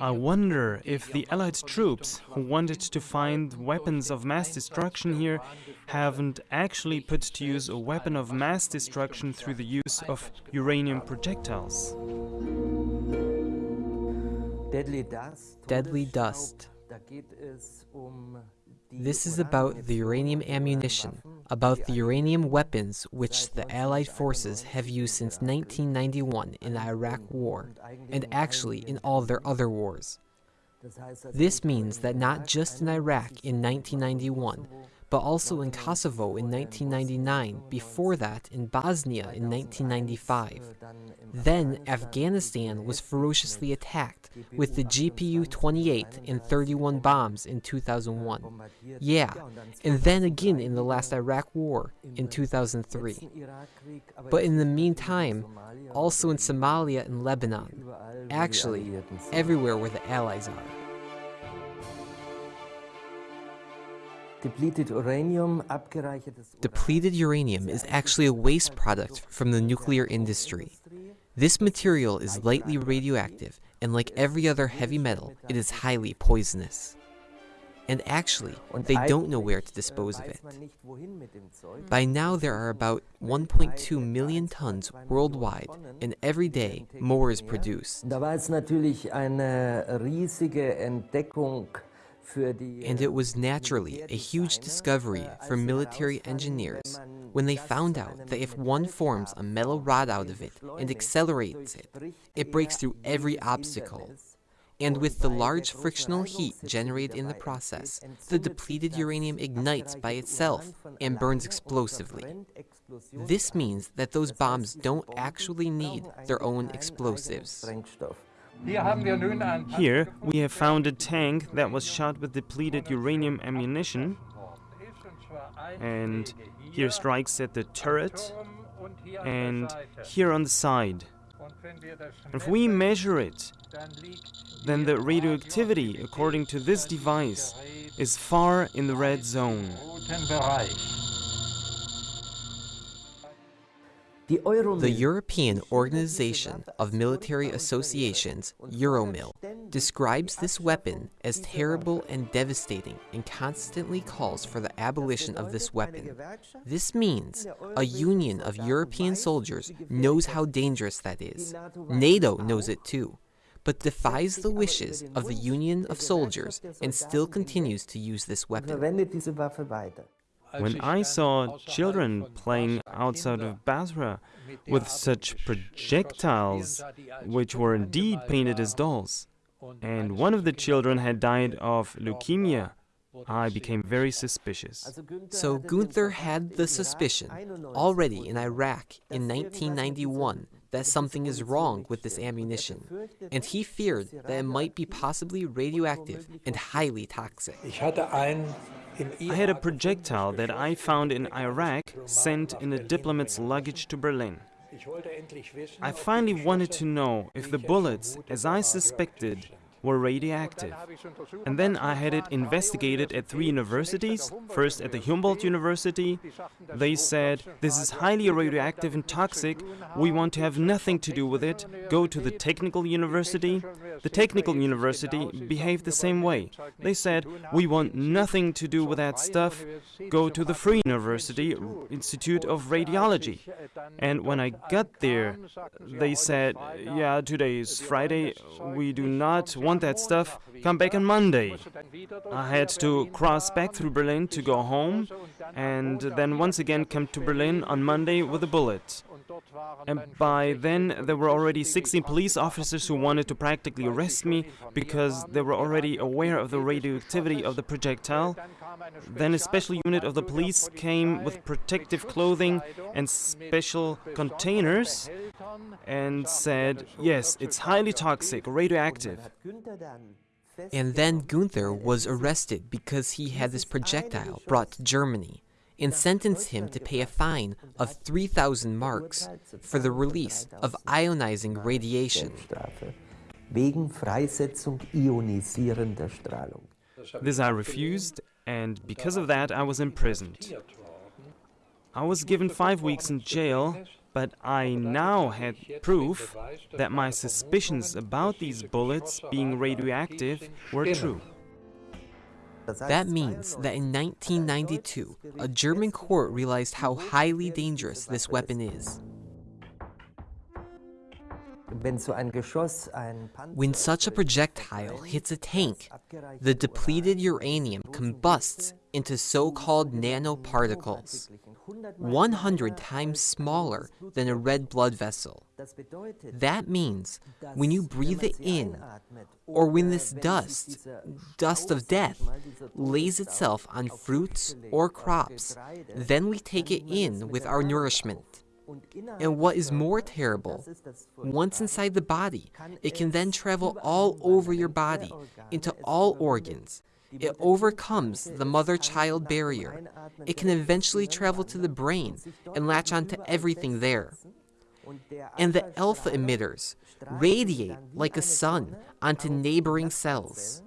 I wonder if the Allied troops who wanted to find weapons of mass destruction here haven't actually put to use a weapon of mass destruction through the use of uranium projectiles. Deadly dust. This is about the uranium ammunition, about the uranium weapons which the Allied forces have used since 1991 in the Iraq War, and actually in all their other wars. This means that not just in Iraq in 1991, but also in Kosovo in 1999, before that in Bosnia in 1995. Then Afghanistan was ferociously attacked with the GBU-28 and 31 bombs in 2001. Yeah, and then again in the last Iraq war in 2003. But in the meantime, also in Somalia and Lebanon. Actually, everywhere where the Allies are. Depleted uranium, is actually a waste product from the nuclear industry. This material is lightly radioactive, and like every other heavy metal, it is highly poisonous. And actually, they don't know where to dispose of it. By now, there are about 1.2 million tons worldwide, and every day more is produced. Da war es natürlich eine riesige Entdeckung and it was naturally a huge discovery for military engineers when they found out that if one forms a metal rod out of it and accelerates it, it breaks through every obstacle. And with the large frictional heat generated in the process, the depleted uranium ignites by itself and burns explosively. This means that those bombs don't actually need their own explosives. Here we have found a tank that was shot with depleted uranium ammunition and here strikes at the turret and here on the side. If we measure it, then the radioactivity, according to this device, is far in the red zone. The European Organization of Military Associations, Euromil, describes this weapon as terrible and devastating and constantly calls for the abolition of this weapon. This means a union of European soldiers knows how dangerous that is. NATO knows it too, but defies the wishes of the union of soldiers and still continues to use this weapon. When I saw children playing outside of Basra with such projectiles, which were indeed painted as dolls, and one of the children had died of leukemia, I became very suspicious. So Gunther had the suspicion, already in Iraq in 1991, that something is wrong with this ammunition, and he feared that it might be possibly radioactive and highly toxic. I had a projectile that I found in Iraq sent in a diplomat's luggage to Berlin. I finally wanted to know if the bullets, as I suspected, were radioactive. And then I had it investigated at three universities. First at the Humboldt University. They said, this is highly radioactive and toxic. We want to have nothing to do with it. Go to the Technical University. The Technical University behaved the same way. They said, we want nothing to do with that stuff. Go to the Free University Institute of Radiology. And when I got there, they said, yeah, today is Friday. We do not want that stuff, come back on Monday. I had to cross back through Berlin to go home, and then once again come to Berlin on Monday with a bullet. And by then, there were already 16 police officers who wanted to practically arrest me because they were already aware of the radioactivity of the projectile. Then a special unit of the police came with protective clothing and special containers and said, yes, it's highly toxic, radioactive. And then Gunther was arrested because he had this projectile brought to Germany and sentenced him to pay a fine of 3,000 marks for the release of ionizing radiation. Wegen Freisetzung ionisierender Strahlung. This I refused, and because of that I was imprisoned. I was given five weeks in jail, but I now had proof that my suspicions about these bullets being radioactive were true. That means that in 1992, a German court realized how highly dangerous this weapon is. When such a projectile hits a tank, the depleted uranium combusts into so-called nanoparticles, 100 times smaller than a red blood vessel. That means when you breathe it in, or when this dust, dust of death, lays itself on fruits or crops, then we take it in with our nourishment. And what is more terrible, once inside the body, it can then travel all over your body, into all organs. It overcomes the mother-child barrier. It can eventually travel to the brain and latch onto everything there. And the alpha emitters radiate like a sun onto neighboring cells.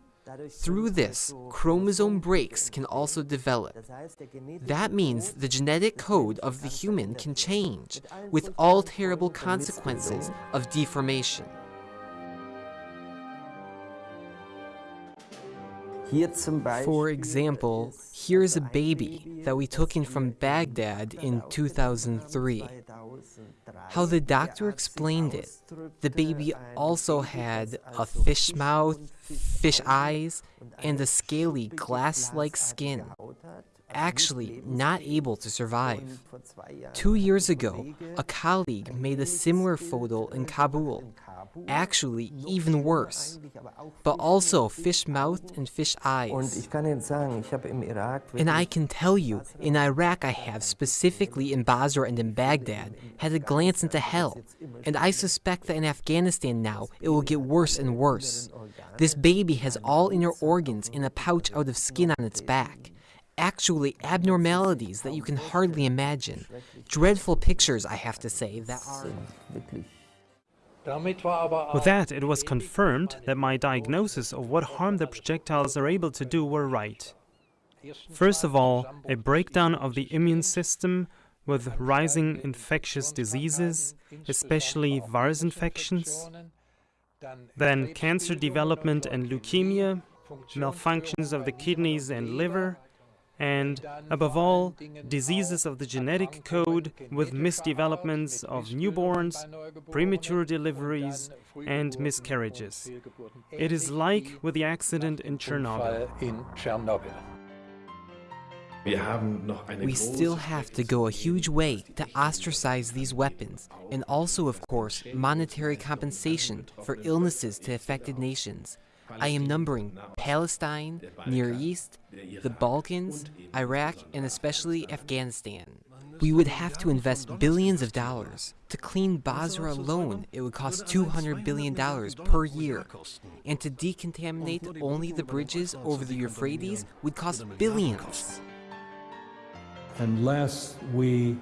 Through this, chromosome breaks can also develop. That means the genetic code of the human can change, with all terrible consequences of deformation. For example, here's a baby that we took in from Baghdad in 2003. How the doctor explained it, the baby also had a fish mouth, fish eyes, and a scaly glass-like skin. actually not able to survive. Two years ago, a colleague made a similar photo in Kabul, actually even worse, but also fish mouth and fish eyes. And I can tell you, in Iraq I have, specifically in Basra and in Baghdad, had a glance into hell, and I suspect that in Afghanistan now it will get worse and worse. This baby has all inner organs in a pouch out of skin on its back actually abnormalities that you can hardly imagine. Dreadful pictures, I have to say, that are... With that, it was confirmed that my diagnosis of what harm the projectiles are able to do were right. First of all, a breakdown of the immune system with rising infectious diseases, especially virus infections, then cancer development and leukemia, malfunctions of the kidneys and liver, and, above all, diseases of the genetic code with misdevelopments of newborns, premature deliveries, and miscarriages. It is like with the accident in Chernobyl. We still have to go a huge way to ostracize these weapons, and also, of course, monetary compensation for illnesses to affected nations. I am numbering Palestine, Near East, the Balkans, Iraq, and especially Afghanistan. We would have to invest billions of dollars. To clean Basra alone, it would cost $200 billion per year. And to decontaminate only the bridges over the Euphrates would cost billions. Unless we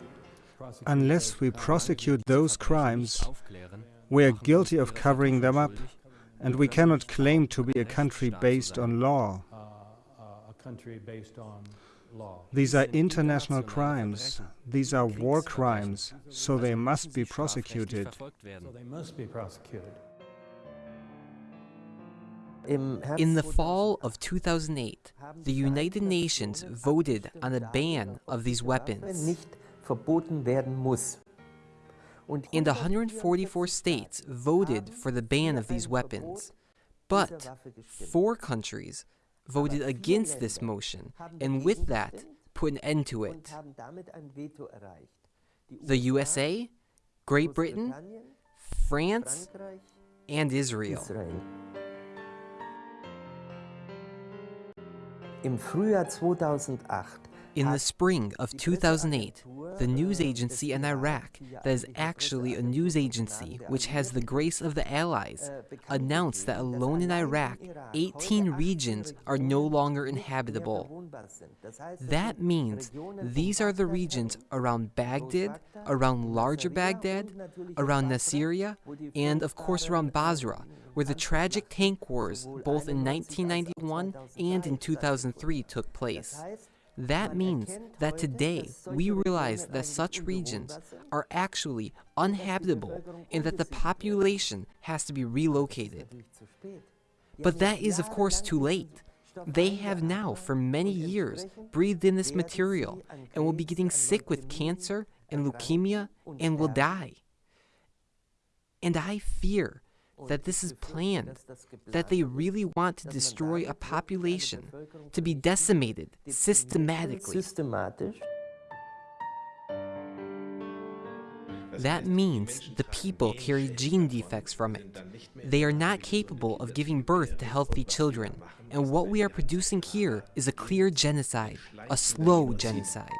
Unless we prosecute those crimes, we are guilty of covering them up and we cannot claim to be a country based on law. These are international crimes. These are war crimes, so they must be prosecuted. In the fall of 2008, the United Nations voted on a ban of these weapons and 144 states voted for the ban of these weapons. But four countries voted against this motion, and with that, put an end to it. The USA, Great Britain, France, and Israel. Im Frühjahr 2008 in the spring of 2008, the news agency in Iraq, that is actually a news agency which has the grace of the Allies, announced that alone in Iraq, 18 regions are no longer inhabitable. That means these are the regions around Baghdad, around larger Baghdad, around Nasiriyah, and of course around Basra, where the tragic tank wars both in 1991 and in 2003 took place. That means that today we realize that such regions are actually uninhabitable and that the population has to be relocated. But that is, of course, too late. They have now, for many years, breathed in this material and will be getting sick with cancer and leukemia and will die. And I fear that this is planned, that they really want to destroy a population, to be decimated systematically. That means the people carry gene defects from it. They are not capable of giving birth to healthy children, and what we are producing here is a clear genocide, a slow genocide.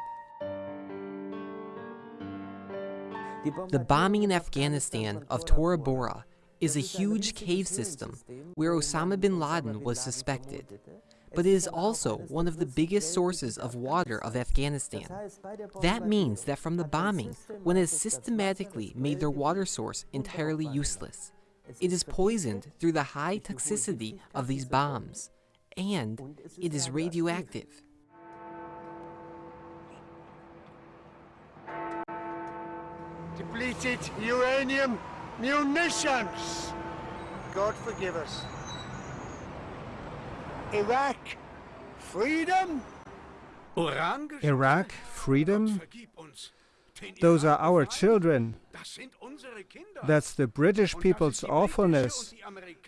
The bombing in Afghanistan of Tora Bora is a huge cave system where Osama bin Laden was suspected but it is also one of the biggest sources of water of Afghanistan. That means that from the bombing, one has systematically made their water source entirely useless. It is poisoned through the high toxicity of these bombs, and it is radioactive. Depleted uranium munitions! God forgive us. Iraq, freedom? Iraq, freedom? Those are our children. That's the British people's awfulness.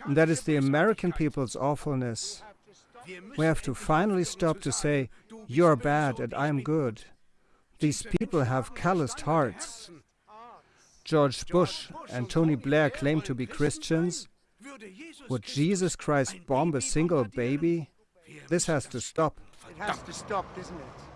That is the American people's awfulness. We have to finally stop to say, you're bad and I'm good. These people have calloused hearts. George Bush and Tony Blair claim to be Christians. Would Jesus Christ bomb a single baby? This has to stop. It has to stop, doesn't it?